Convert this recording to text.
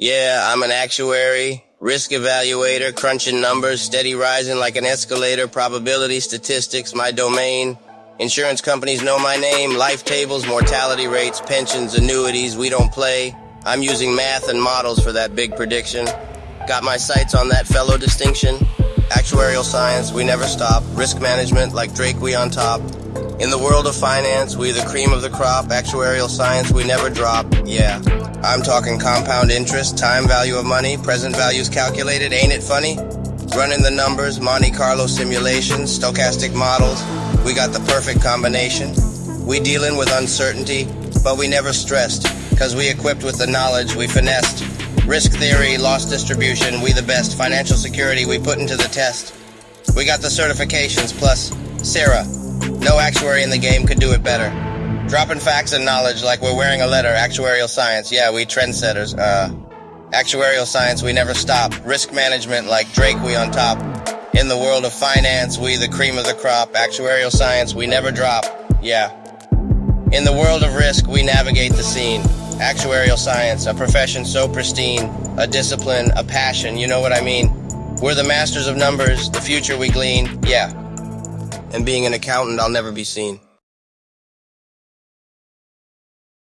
Yeah, I'm an actuary, risk evaluator, crunching numbers, steady rising like an escalator, probability, statistics, my domain. Insurance companies know my name, life tables, mortality rates, pensions, annuities, we don't play. I'm using math and models for that big prediction. Got my sights on that fellow distinction. Actuarial science, we never stop. Risk management, like Drake, we on top. In the world of finance, we the cream of the crop. Actuarial science, we never drop. Yeah. I'm talking compound interest, time value of money, present values calculated, ain't it funny? Running the numbers, Monte Carlo simulations, stochastic models, we got the perfect combination. We dealing with uncertainty, but we never stressed, cause we equipped with the knowledge we finessed. Risk theory, loss distribution, we the best. Financial security, we put into the test. We got the certifications, plus CERA. No actuary in the game could do it better. Dropping facts and knowledge like we're wearing a letter. Actuarial science, yeah, we trendsetters. Uh, actuarial science, we never stop. Risk management, like Drake, we on top. In the world of finance, we the cream of the crop. Actuarial science, we never drop. Yeah. In the world of risk, we navigate the scene. Actuarial science, a profession so pristine, a discipline, a passion, you know what I mean? We're the masters of numbers, the future we glean, yeah. And being an accountant, I'll never be seen.